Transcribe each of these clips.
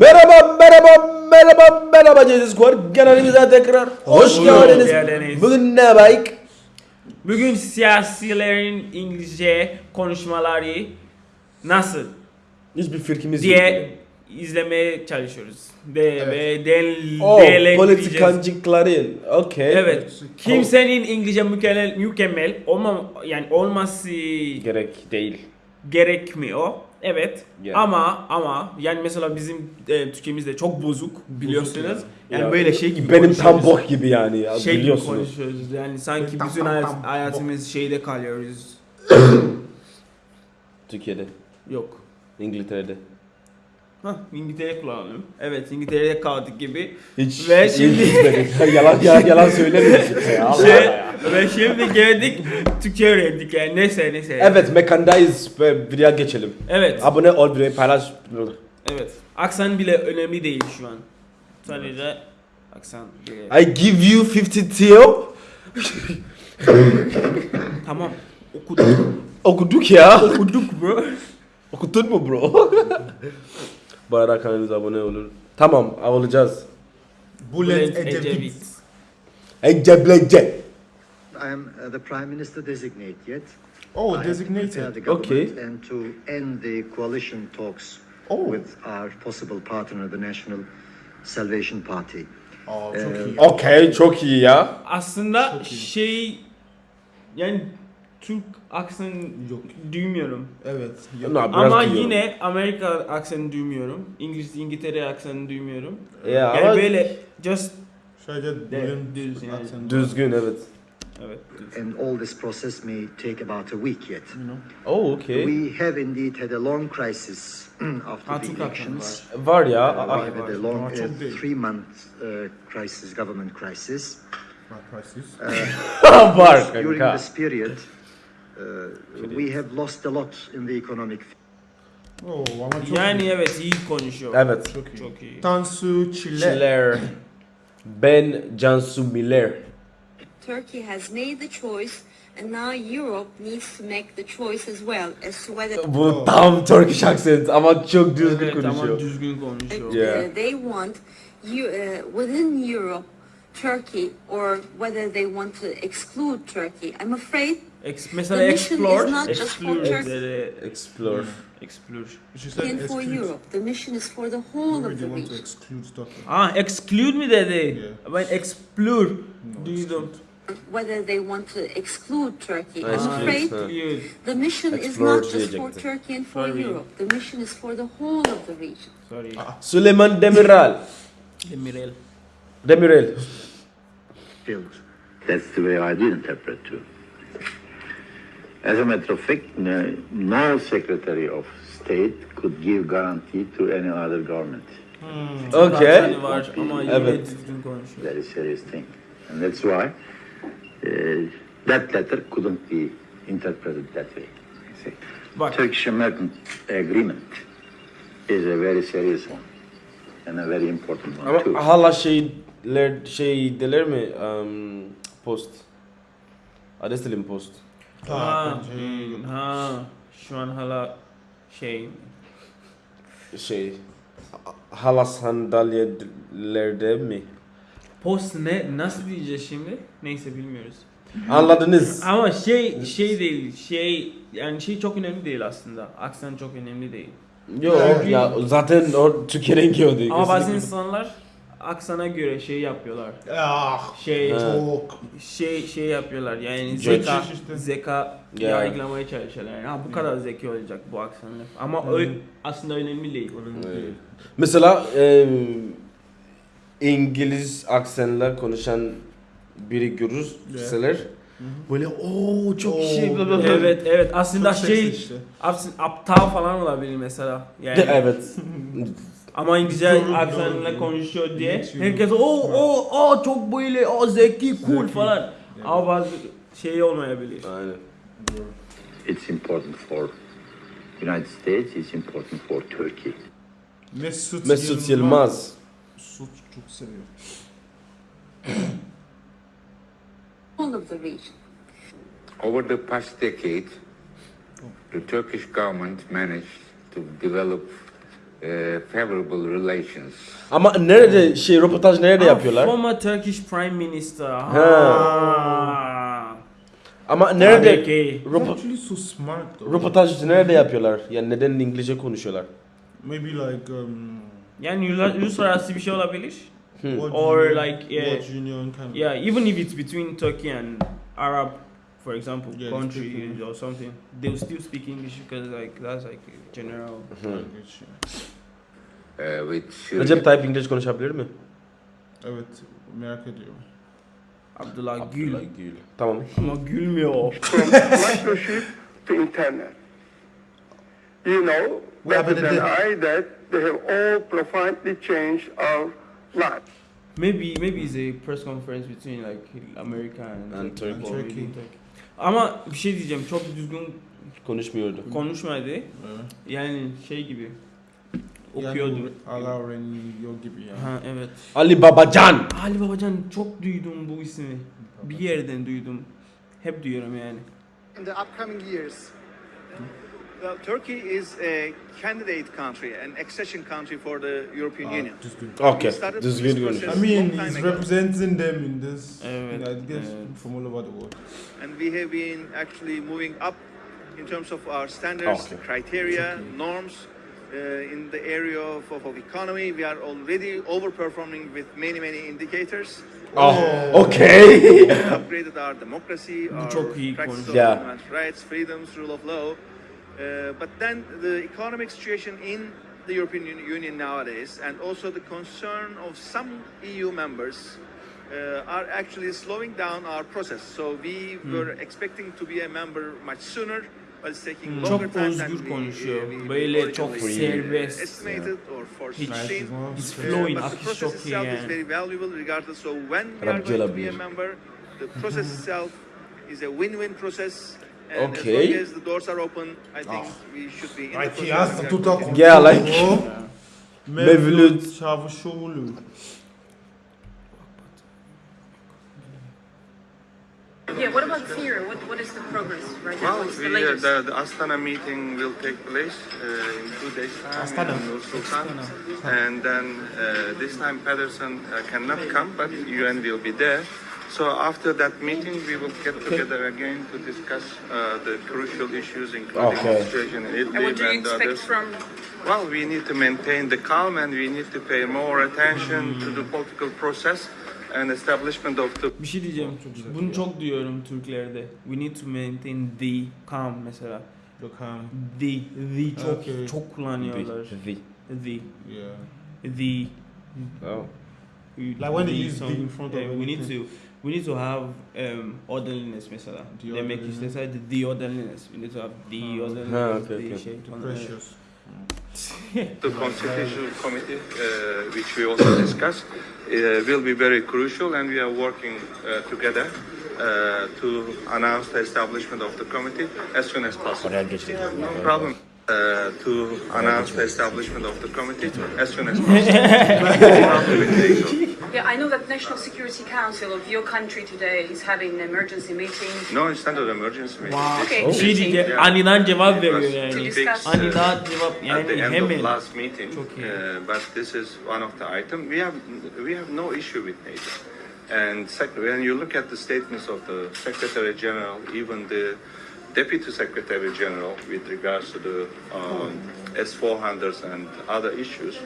Merhaba, merhaba, merhaba, merhaba Cezis Squad. Kanalımıza tekrar hoş geldiniz. geldiniz. Bugün ne bayık? Bugün siyasilerin İngilizce konuşmaları nasıl Hiçbir fikrimiz diye izlemeye çalışıyoruz. Ve, ve del, Oh, değerlendireceğiz. politikancıkları. Okey. Evet. Kimsenin İngilizce mükemmel, mükemmel olma, yani olması Gerek değil. gerekmiyor. Evet. Yeah. Ama ama yani mesela bizim e, Türkiye'mizde çok bozuk biliyorsunuz. Yani Ya, böyle şey gibi Benim tam konuşuyoruz. bok gibi yani ya şey gibi biliyorsunuz. konuşuyoruz. Yani sanki Tam, bütün tam, hayat, tam, hayatımız şeyde kalıyoruz. Türkiye'de, Yok. İngiltere'de. Hah, İngiltere kullanalım. Evet, İngiltere'de kaldık gibi. Hiç, Ve hiç şimdi- gitmedik. yalan, yalan, yalan söylemiyorsun ya. Şey, ya. ve şimdi geldik Türkçe öğrendik yani. Neyse neyse. Evet, mekandayız ve videoya geçelim. Evet. Abone ol, videoyu paylaş. Evet. Aksan bile önemli değil şu an. Sadece aksan bile. I give you 50 Teo. Tamam. Okuduk. Okuduk ya. Okuduk bro. Okudun mu bro? Bu arada kanalımıza abone olun. Tamam, olacağız. Bülent Ecevit. Eceblece. I am uh, the Prime Minister designate yet. Oh, I designated. Okay. And to end the coalition talks Oh. with our possible partner, the National Salvation Party. Aa, Ee, çok iyi. Okey, çok iyi ya. Aslında Çok iyi. şey yani Türk aksan Yok. duymuyorum. Evet. No, Yok. biraz Ama duyuyorum. yine Amerika aksanı duymuyorum. İngiliz İngiltere aksanı duymuyorum. Ya Yani ama böyle just Sadece Bülent düz yani. aksanı. düzgün evet. evet. And all this process may take about a week yet. You know. Oh, okay. We have indeed had a long crisis after Ha, the aksanı elections. Var ya. Uh, ah, we had var. a long uh, three-month uh, crisis, government crisis. Bak, prices. ah, var During this period, uh, we have lost a lot in the economic Oo, ama çok Yani iyi. evet iyi konuşuyor. Evet. Çok iyi. Çok iyi. Tansu Çiller. Çiller. Ben Cansu Miller. Turkey has made the choice, and now Europe needs to make the choice as well as to whether Bu tam Turkish accent ama çok düzgün Evet ama konuşuyor. düzgün konuşuyor. Yeah. they want you uh, within Europe, Turkey, or whether they want to exclude Turkey. I'm afraid Ex- mesela The mission explore, is not just for explore, Turkey. dedi. Explore. explore. Said in for. Europe. The mission is for the whole of the want to region. Ah, exclude mi dedi? Yeah. Ben explore No, duydum. Whether they want to exclude Turkey. Ah, I'm afraid the mission is not just for. Turkey and for Sorry. Europe. The mission is for the whole of the region. Sorry. Süleyman Demirel. Demirel. Demirel. That's the way I do interpret too. As a matter of fact, no, no secretary of state could give guarantee to any other government. Okay. Var ama yine Evet. Very serious thing. And that's why uh, that letter couldn't be interpreted that way. see. Bak Turkish-American agreement is a very serious one and a very important one too. Ama hala şeyler şey deler mi? Um, post. Adestilim post. Ha, hmm, ha, şu an hala şey Şey. Hala sandalyelerde mi? post ne nasıl diyeceğiz şimdi? Neyse bilmiyoruz. Anladınız. Ama şey şey değil şey yani şey çok önemli değil aslında. Aksan çok önemli değil. Yok ya zaten o Türkiye'nin gördüğü. Ama bazı insanlar aksana göre şey yapıyorlar. Ah, Şey çok. şey şey yapıyorlar yani zeka işte. zeka Ya. yargılamaya çalışıyorlar. Yani, ha bu kadar zeki olacak bu aksanla. Ama ö- aslında önemli değil. Evet. Mesela e, İngiliz aksanla konuşan biri görürseler böyle o çok Oo, şey bla. Evet evet aslında Çok şey işte. aslında aptal falan olabilir mesela. Yani evet. ama İngilizce Doğru, aksanla doğru. konuşuyor diye Geçiyor. herkes o o o çok böyle o zeki cool Zeki. falan. Ama bazı şey olmayabilir. Aynen. It's important for United States, it's important for Turkey. Mesut, Mesut Yılmaz. Mesut çok seviyor. Whole of the region. Over the past decade, the Turkish government managed to develop favorable relations. Ama nerede şey röportaj nerede yapıyorlar? Former Turkish Prime Minister. Ha. Ha. Ama nerede röpo- actually so smart though. röportaj nerede yapıyorlar? Yani neden İngilizce konuşuyorlar? Maybe like um. Yani uluslararası bir şey olabilir. World Or Union- like, yeah. World Union kind of. Yeah, even if it's between Turkey and Arab, for example, Yeah, countries or something, they'll still speak English because like that's like general. language, yeah. Uh, with Syria. Recep Tayyip İngilizce konuşabilir mi? Evet, merak ediyorum. Abdullah Gül. Gül. Tamam. Ama gülmüyor. from microchip to internet. You know Yeah, better than I that they have all profoundly changed our lives. Maybe maybe it's a press conference between like America and, And Turkey. or Turkey. Turkey. Ama bir şey diyeceğim çok düzgün Konuşmuyordu. konuşmadı. Evet. Yani şey gibi Yani okuyordu. bu ala öğreniyor gibi yani. Ha evet. Ali Babacan. Ali Babacan çok duydum bu ismi. Bir yerden duydum. Hep duyuyorum yani. in the upcoming years? Well, Turkey is a candidate country, an accession country for the European Aa, Union. Okay. We started Düzgün this konuş. process I mean, long time ago. representing them in this. Evet, I guess evet. from all over the world. and we have been actually moving up in terms of our standards, Okay. criteria, norms. Uh, in the area of, of, of economy, we are already overperforming with many, many indicators. Oh, okay. We upgraded our democracy, our çok practice of. Yeah. human rights, freedoms, rule of law. Uh, but then the economic situation in the European Union nowadays, and also the concern of some EU members, uh, are actually slowing down our process. So we Hmm. were expecting to be a member much sooner, but it's taking Hmm. longer Çok time özgür than we, konuşuyor. uh, we Böyle çok serbest. estimated or Hiç- foreseen. He's Uh, flowing, but the akış process çok iyi itself is yani. very valuable regardless. So when we are Arapça going to be a member, the process itself is a win-win process. And Okay. as long as the doors are open, I think we should be in the Like he process. has to talk. continuing. Yeah, like- Mevlüt Mevlüt. Çavuşoğlu. Yeah, what about Syria? What, what is the progress right now? Well, What's the we, uh, the, the Astana meeting will take place uh, in two days' time Astana. in Nur Sultan. And then uh, this time Pedersen uh, cannot come, but UN will be there. So after that meeting, we will get together again to discuss uh, the crucial issues, including Okay. the situation in and what do you and expect others. from Well, we need to maintain the calm and we need to pay more attention to the political process and establishment of the Bir şey diyeceğim. Bunu çok duyuyorum Türklerde. We need to maintain the calm mesela. Look how. The, the çok Okay. çok kullanıyorlar. The. The, Yeah. the. Oh. Like when they use the in front of we need to we need to have um, orderliness mesela. The Demek orderliness. isteseydi the orderliness. We need to have the Ha. orderliness. Ha, okay, the okay. şey. Precious. The Constitutional Committee, uh, which we also discussed, uh, will be very crucial, and we are working uh, together uh, to announce the establishment of the committee as soon as possible. No problem. Uh, to announce the establishment of the committee as soon as possible. No problem with NATO. Yeah, I know that National Security Council of your country today is having an emergency meeting No, it's not an emergency meeting. Okay. Bir şey meeting diyeceğim. Yeah. Aniden cevap veriyor yani. discuss. Aniden cevap at the end hemen. of last meeting. Uh, but this is one of the item. We have we have no issue with NATO. And sec- when you look at the statements of the Secretary General, even the Deputy Secretary General, with regards to the um, S400s and other issues,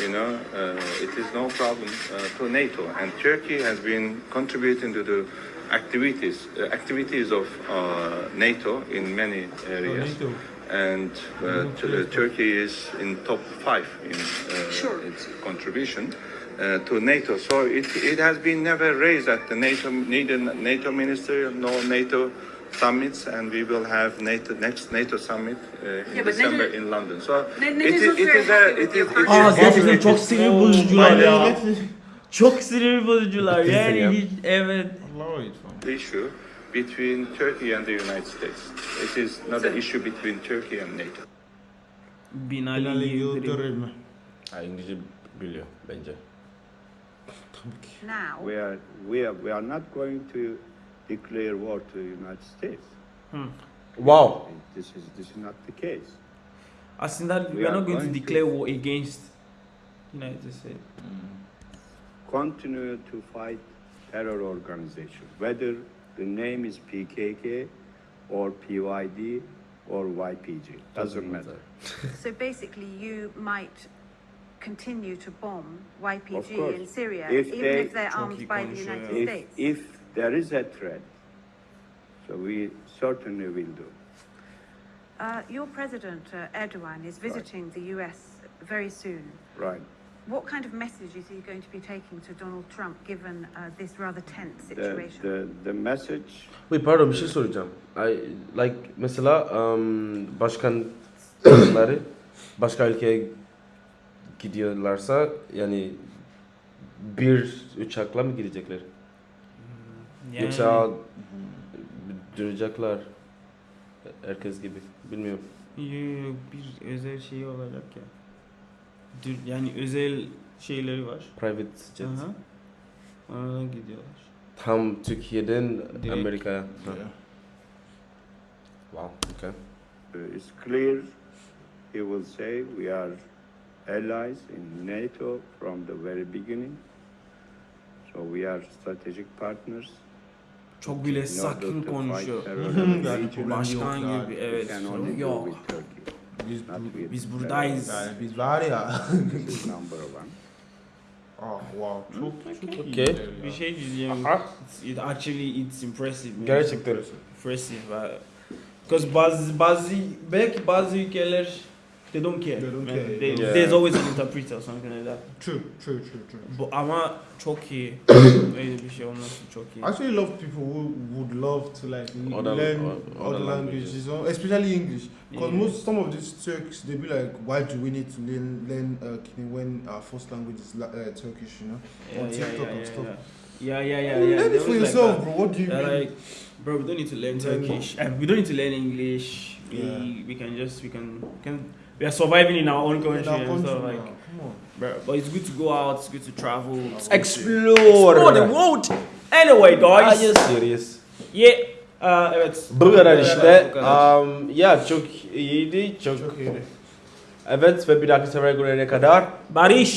you know, uh, it is no problem uh, to NATO. And Turkey has been contributing to the activities uh, activities of uh, NATO in many areas NATO. and uh, t- Turkey is in top five in uh, Sure. its contribution uh, to NATO. So it, it has been never raised at the NATO neither NATO ministerial nor NATO summits, and we will have NATO next NATO summit uh, in Yeah, December NATO- in London. So it, is it very is a it is it. Aa is gerçekten çok sinir bozucular ya. Çok sinir bozucular yani ya. hiç evet. İssue between Turkey and the United States. It is not an issue between Turkey and NATO. Binali Yıldırım. Yıldırım. Ha, İngilizce biliyor bence. now. We are, we are, we are not going to declare war to the United States. Hmm. Wow. This is, this is not the case. aslında we We are are not going to going to- declare war against United States. continue to fight terror organization, whether the name is PKK or PYD or YPG, doesn't matter. So basically, you might continue to bomb YPG in Syria, If even they- if they're armed by the United ya. If, States. if there is a threat, so we certainly will do. Uh, your president, uh, Erdogan, is visiting the US very soon. Right. What kind of message is he going to be taking to Donald Trump given uh, this rather tense The, situation? the, the message, Wait pardon bir şey soracağım. I, like mesela um, başkanları başka ülkeye gidiyorlarsa yani bir uçakla mı gidecekler? Yani, Yoksa duracaklar herkes gibi bilmiyorum. Yo, bir özel şey olacak ya. Dür- Yani özel şeyleri var. Private jet. Aha. Ona gidiyorlar. Tam Türkiye'den Direkt. Amerika'ya. Yeah. Wow. Okay. uh, is clear. He will say we are allies in NATO from the very beginning. So we are strategic partners. Çok bile sakin konuşuyor. Başkan gibi evet. Yok. Biz, Biz buradayız. yani biz var ya. Oh wow. Çok çok iyi. Okay. gider ya. Bir şey diyeceğim. Aha. It actually it's impressive. man. Gerçekten. Impressive. Because bazı bazı belki bazı ülkeler they don't care. They don't man. care. They- Yeah. There's always an interpreter or something like that. True, true, true, true. Bu, ama çok iyi. Öyle bir şey olması çok iyi. I actually love people who would love to like Other- learn other, other languages, or- especially English. Because Yeah. most some of these Turks they be like, why do we need to learn learn uh, when our first language is uh, Turkish? You know, Yeah, on yeah, TikTok yeah, and yeah, stuff. yeah. Yeah, yeah, yeah, yeah. learn it for always like yourself, bro. What do you They're mean? like, bro, we don't need to learn Learn Turkish. Uh, we don't need to learn English. We Yeah. we can just we can can we are surviving in our own In country our and country stuff like. come on. Bro, but it's good to go out. It's good to travel. Explore. Explore the world. Anyway, guys. Are guys. you serious? Yeah. Uh, evet. Bu kadar işte. Bu kadar. Um, ya çok iyiydi. Çok Çok iyi. Evet ve bir dahaki sefere görene kadar Barış.